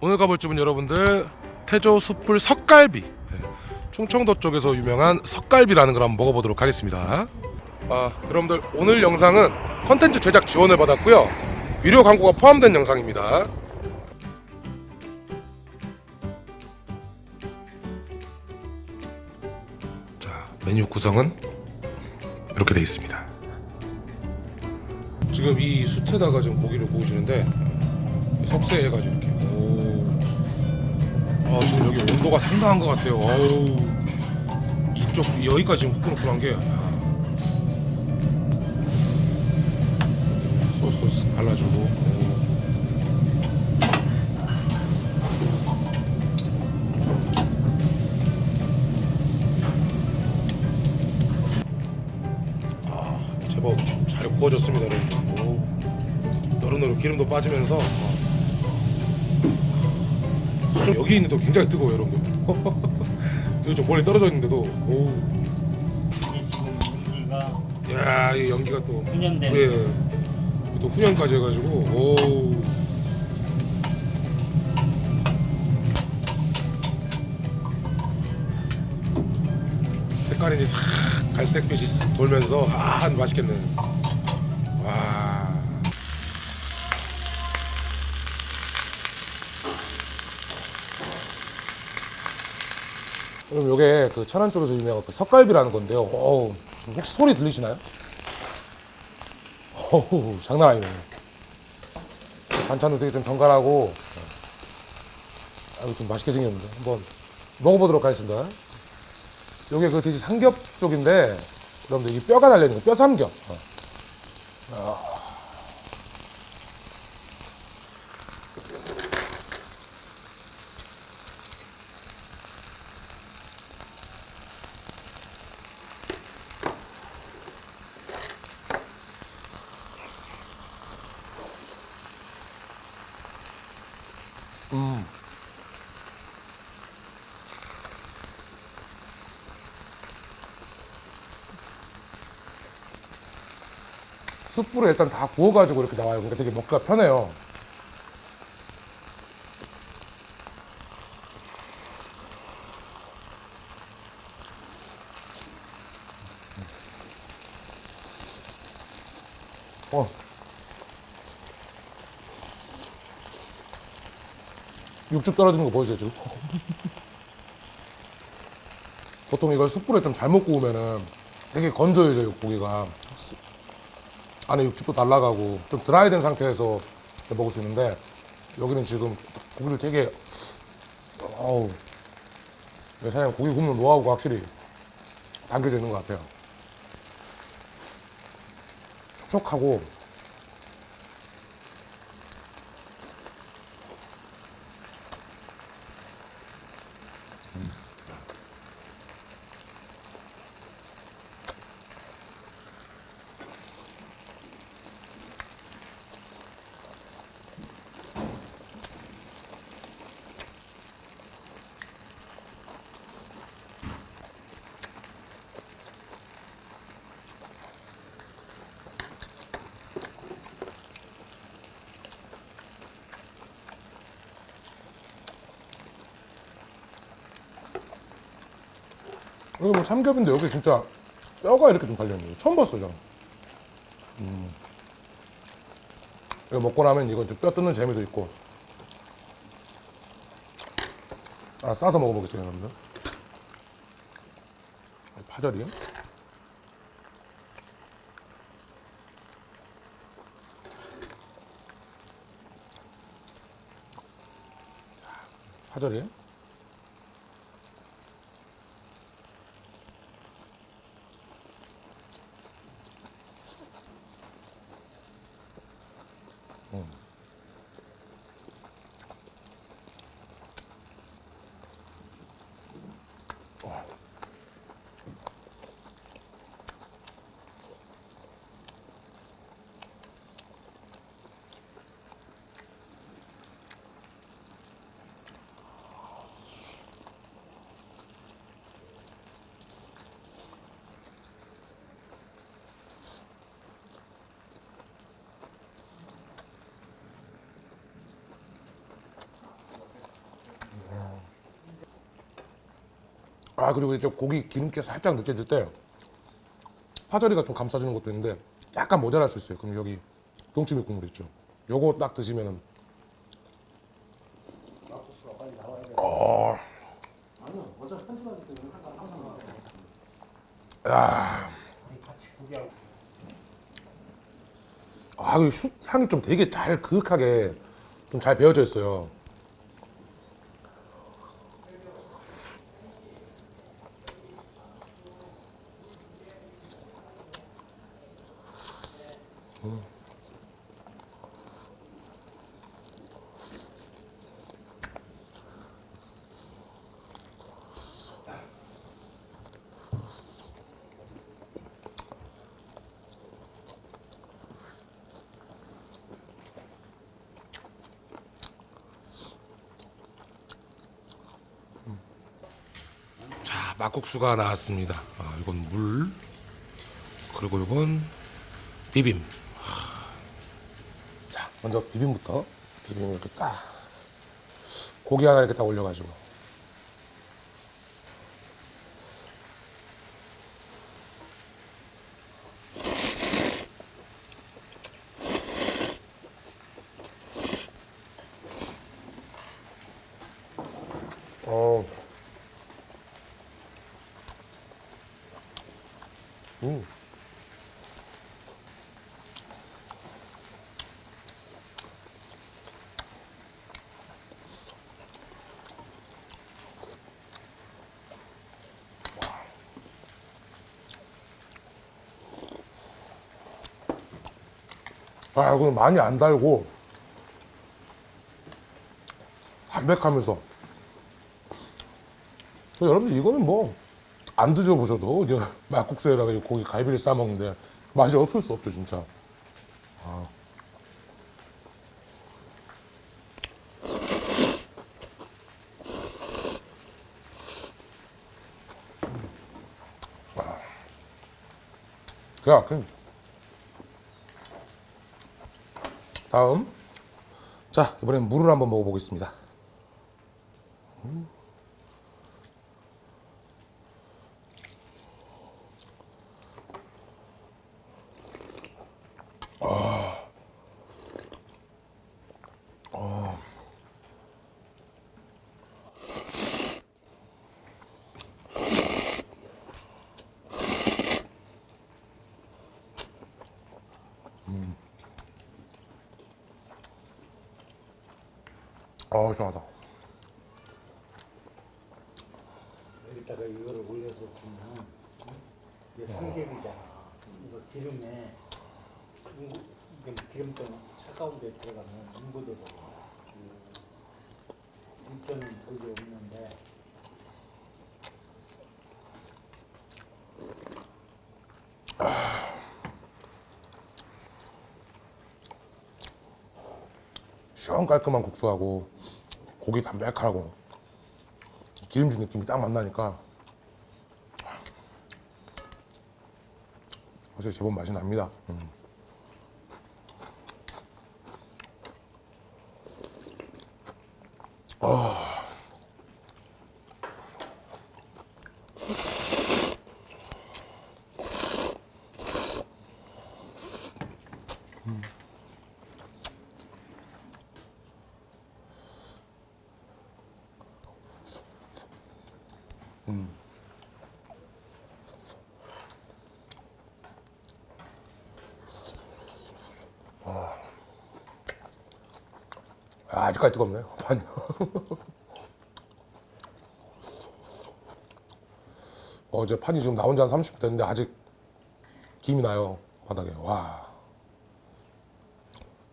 오늘 가볼 집은 여러분들 태조 숯불 석갈비. 네, 충청도 쪽에서 유명한 석갈비라는 걸 한번 먹어보도록 하겠습니다. 아 여러분들 오늘 영상은 컨텐츠 제작 지원을 받았고요. 유료 광고가 포함된 영상입니다. 자 메뉴 구성은 이렇게 되어 있습니다. 지금 이 숯에다가 지금 고기를 구우시는데 석쇠해가지고 이렇게 오. 아 지금 여기 온도가 상당한 것 같아요 어우 이쪽 여기까지 지금 후끈후끈한 게 아. 소스 소스 발라주고 오. 아 제법 잘 구워졌습니다 여러분 오. 노릇노릇 기름도 빠지면서 어. 수중 여기 있는데도 굉장히 뜨거워요 여러분들 여기 좀 멀리 떨어져 있는데도 오. 이게 지금 여기가 야, 이 연기가 또 훈연된 예. 또 훈연까지 해가지고 오. 색깔이 이제 싹 갈색빛이 싹 돌면서 아 맛있겠네. 그럼 요게 그 천안 쪽에서 유명한 그 석갈비라는 건데요. 어우, 혹시 소리 들리시나요? 어우, 장난 아니네요. 반찬도 되게 좀 정갈하고, 아유, 좀 맛있게 생겼는데. 한번 먹어보도록 하겠습니다. 요게 그 돼지 삼겹 쪽인데, 여러분들 이 뼈가 달려있는 거, 뼈 삼겹. 어. 숯불에 일단 다 구워가지고 이렇게 나와요. 그러니까 되게 먹기가 편해요. 어. 육즙 떨어지는 거 보이세요 지금? 보통 이걸 숯불에 좀 잘못 구우면은 되게 건조해져요 고기가 안에 육즙도 날라가고 좀 드라이된 상태에서 먹을 수 있는데 여기는 지금 고기를 되게 어우 사장님 고기 굽는 노하우가 확실히 담겨져 있는 것 같아요. 촉촉하고 이거 뭐 삼겹인데 여기 진짜 뼈가 이렇게 좀 달려있네요. 처음 봤어요, 저는. 음. 이거 먹고 나면 이거 뼈 뜯는 재미도 있고. 아, 싸서 먹어보겠습니다, 여러분들. 파절이. 파절이. 아 그리고 이제 고기 기름기 살짝 느껴질 때 파절이가 좀 감싸주는 것도 있는데 약간 모자랄 수 있어요. 그럼 여기 동치미 국물 있죠. 요거 딱 드시면은 어. 아, 그숯 향이 좀 되게 잘 그윽하게 좀 잘 배어져 있어요. 자, 막국수가 나왔습니다. 아, 이건 물. 그리고 이건 비빔. 먼저 비빔부터. 비빔 이렇게 딱. 고기 하나 이렇게 딱 올려가지고. 어. 음. 아, 이거는 많이 안 달고 담백하면서 여러분들 이거는 뭐 안 드셔보셔도 막국수에다가 이 고기 갈비를 싸먹는데 맛이 없을 수 없죠 진짜 아. 아. 자 그럼 다음. 자 이번엔 물을 한번 먹어보겠습니다 어 시원하다 여기다가 이거를 올려서 쓰면 이게 삼겹이잖아. 이거 기름에 기름 좀 차가운 데 들어가면 응고되거든. 물전은 거의 없는데 시원 깔끔한 국수하고 고기 담백하고 기름진 느낌이 딱 만나니까 확실히 제법 맛이 납니다. 음. 아, 아직까지 뜨겁네요. 판이 어제 판이 지금 나온 지 한 30분 됐는데 아직 김이 나요 바닥에. 와.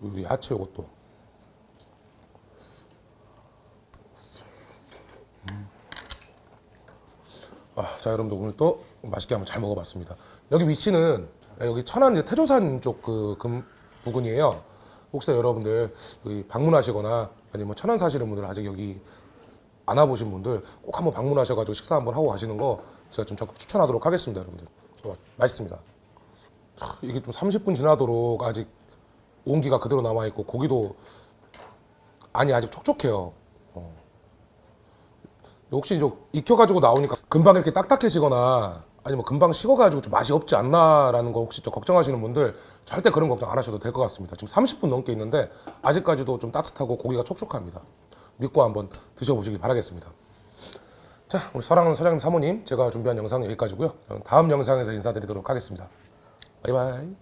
우리 야채 이것도. 아, 자 여러분들 오늘 또 맛있게 한번 잘 먹어봤습니다. 여기 위치는 여기 천안 태조산 쪽 그 부근이에요. 혹시 여러분들 여기 방문하시거나 아니면 뭐 천안 사시는 분들 아직 여기 안 와보신 분들 꼭 한번 방문하셔가지고 식사 한번 하고 가시는 거 제가 좀 적극 추천하도록 하겠습니다, 여러분들. 어, 맛있습니다. 하, 이게 좀 30분 지나도록 아직 온기가 그대로 남아 있고 고기도 아니 아직 촉촉해요. 어. 혹시 이제 익혀가지고 나오니까 금방 이렇게 딱딱해지거나 아니면 금방 식어가지고 좀 맛이 없지 않나라는 거 혹시 좀 걱정하시는 분들 절대 그런 걱정 안 하셔도 될 것 같습니다. 지금 30분 넘게 있는데 아직까지도 좀 따뜻하고 고기가 촉촉합니다. 믿고 한번 드셔보시기 바라겠습니다. 자, 우리 사랑하는 사장님 사모님 제가 준비한 영상은 여기까지고요. 다음 영상에서 인사드리도록 하겠습니다. 바이바이.